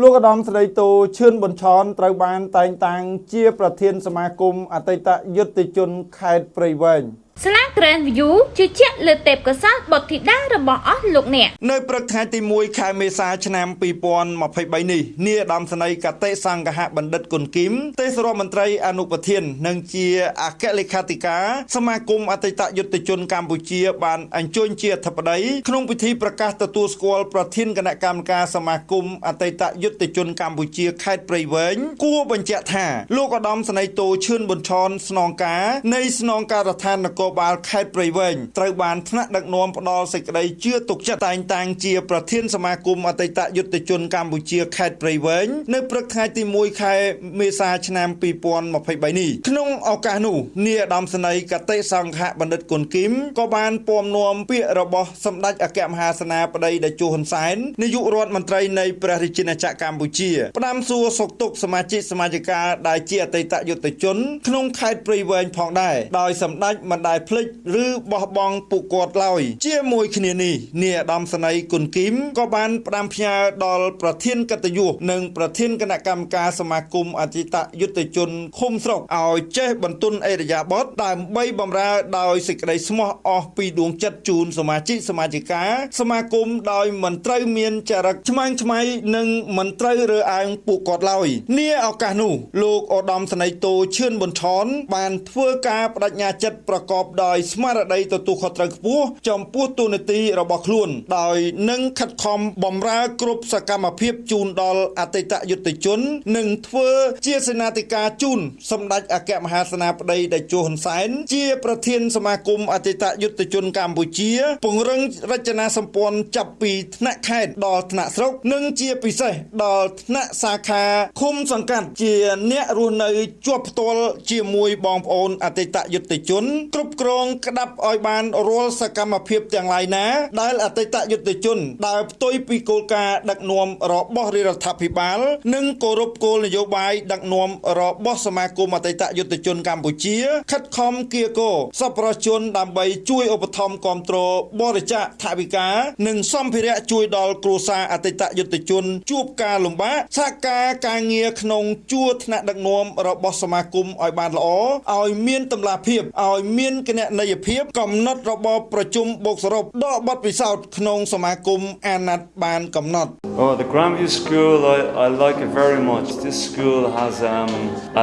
លោកឧត្តមស្រីតូឈឿនប៊ុនឆនត្រូវបានតែងតាំងជាប្រធានសមាគមអតីតយុទ្ធជនខេត្តព្រៃវែង ស្លា Grand View ជឿជាក់លើទេពកោសល្យបុត្រធីតារបស់អស់លោកអ្នកនៅព្រឹកថ្ងៃទី1ខែមេសាឆ្នាំ2023នេះនាយឧត្តមសេនីយកតេសង្ឃហបណ្ឌិតគុណគីមទេសរដ្ឋមន្ត្រីអនុប្រធាន និងជាអគ្គលេខាធិការសមាគមអតីតយុទ្ធជនកម្ពុជា បានអញ្ជើញជាអធិបតីក្នុងពិធីប្រកាសទទួលស្គាល់ប្រធានគណៈកម្មការសមាគមអតីតយុទ្ធជនកម្ពុជាខេត្តព្រៃវែងគួរបញ្ជាក់ថាលោកឧត្តមសេនីយ៍តូឈឿនប៊ុនឆនស្នងការនៃស្នងការដ្ឋាននគរបាលខេត្តព្រៃវែងត្រូវបានថ្នាក់ដឹកនាំផ្ដល់សេចក្តីជឿទុកចិត្តតែងតាំងជាប្រធានសមាគមអតីតយុទ្ធជនកម្ពុជាខេត្តព្រៃវែងនៅព្រឹកថ្ងៃទី1ខែមេសាឆ្នាំ2023នេះក្នុងឱកាសនោះនាយឧត្តមសេនីយកតេសង្ឃៈបណ្ឌិតគុណគីមក៏បានពំនាំពាក្យរបស់សម្ដេចអគ្គមហាសេនាបតីតេជោហ៊ុនសែននាយករដ្ឋមន្ត្រីនៃព្រះរាជាណាចក្រកម្ពុជាផ្ដាំសួរសុខទុក្ខសមាជិកសមាជិកាដែលជាអតីតយុទ្ធជនក្នុងខេត្តព្រៃវែងផងដែរដោយសម្ដេចមិនដែលភ្លេចឬបោះបង់ពួកគាត់ឡើយជាមួយគ្នានេះនាយឧត្តមសេនីយ៍គុណគីមក៏បានផ្ដាំផ្ញើដល់ប្រធានកិត្តិយសនិងប្រធានគណៈកម្មការសមាគមអតីតយុទ្ធជនឃុំស្រុកឲ្យចេះបន្ទន់អេរយាបតដើម្បីបម្រើដោយសេចក្តីស្មោះអស់ពីដួងចិត្តជូនសមាជិកសមាជិកាសមាគមដោយមិនត្រូវមានចរិតឆ្មាំងឆ្មៃនិងមិនត្រូវរើសអើងពួកគាត់ឡើយនាឱកាសនោះលោកឧត្តមសេនីយ៍តូឈឿនប៊ុនឆនបានធ្វើការបដិញ្ញាចិត្តប្រកបដោយស្មារតីទទួលខុសត្រូវខ្ពស់ចំពោះទូនាទីរបស់ខ្លួន ដោយនឹងខិតខំបម្រើគ្រប់សកម្មភាពជូនដល់អតីតយុទ្ធជននិងធ្វើជាសេនាធិការជូនសម្ដេចអគ្គមហាសេនាបតីតេជោហ៊ុនសែនជាប្រធានសមាគមអតីតយុទ្ធជនកម្ពុជា ពង្រឹងរចនាសម្ព័ន្ធចាប់ពីថ្នាក់ខេត្តដល់ថ្នាក់ស្រុកនិងជាពិសេសដល់ថ្នាក់សាខាឃុំសង្កាត់ជាអ្នករស់នៅជាប់ផ្ទាល់ជាមួយបងប្អូនអតីតយុទ្ធជនគ្រប់គ្រងក្តាប់ឲ្យបានរាល់សកម្មភាពទាំងឡាយណា ដែលអតីតយុទ្ធជនដើរផ្ទុយពីគោលការណ៍ដឹកនាំរបស់រដ្ឋាភិបាល និងគោរពគោលនយោបាយដឹកនាំរបស់សមាគមអតីតយុទ្ធជនកម្ពុជាខិតខំគៀកោសប្បុរសជនដើម្បីជួយឧបត្ថម្ភគ្រប់គ្រងបរិច្ចាគថវិកា និងសម្ភារៈជួយដល់គ្រួសារអតីតយុទ្ធជន ជួបការលំបាកសហការការងារក្នុងជួរថ្នាក់ដឹកនាំរបស់សមាគមឲ្យបានល្អឲ្យមានតម្លាភាពឲ្យមានគណនេយ្យភាពកំណត់របបប្រជុំបូកសរុបដកបទពិសោធន៍ក្នុងសមាគមអាណត្តិបានកំណត់ Oh, the Grandview School, I, I like it very much. This school has um,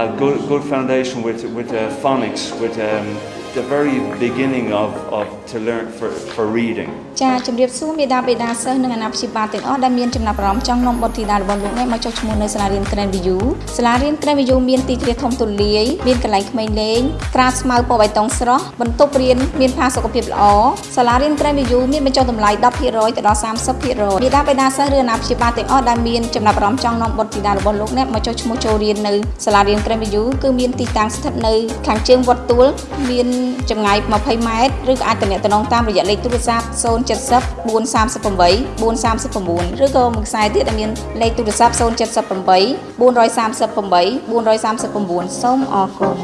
a good, good foundation with, with uh, phonics, with um, the very beginning of, of to learn for, for reading. ចាជំរាបសួរមេដាបេដាសិស្សនិងអាណាព្យាបាលទាំងអស់ដែលមានចំណាប់អារម្មណ៍ចង់នាំបុត្រធីតារបស់លោកអ្នកមកចុះឈ្មោះនៅសាលារៀន Grand View សាលារៀន Grand View មានទីធ្លាធំទូលាយមានកន្លែងក្មេងលេងក្រាលស្មៅពណ៌បៃតងស្រស់បន្ទប់រៀនមានផាសុកភាពល្អសាលារៀន Grand View មានបញ្ចុះតម្លៃ10%ទៅដល់30%មេដាបេដាសិស្សឬអាណាព្យាបាលទាំងអស់ដែលមានចំណាប់អារម្មណ៍ចង់នាំបុត្រធីតារបស់លោកអ្នកមកចុះឈ្មោះចូលរៀននៅសាលារៀន Grand View គឺមានទីតាំងស្ថិតនៅខាងជើងវត្តទួលមានចម្ងាយ20ម៉ែត្រឬក៏អាចទំនាក់ទំនងតាមរយៈលេខទូរស័ព្ទ070 438 439ឬក៏មួយខ្សែទៀតដែលមានលេខទូរស័ព្ទ078 438 439សូមអរគុណ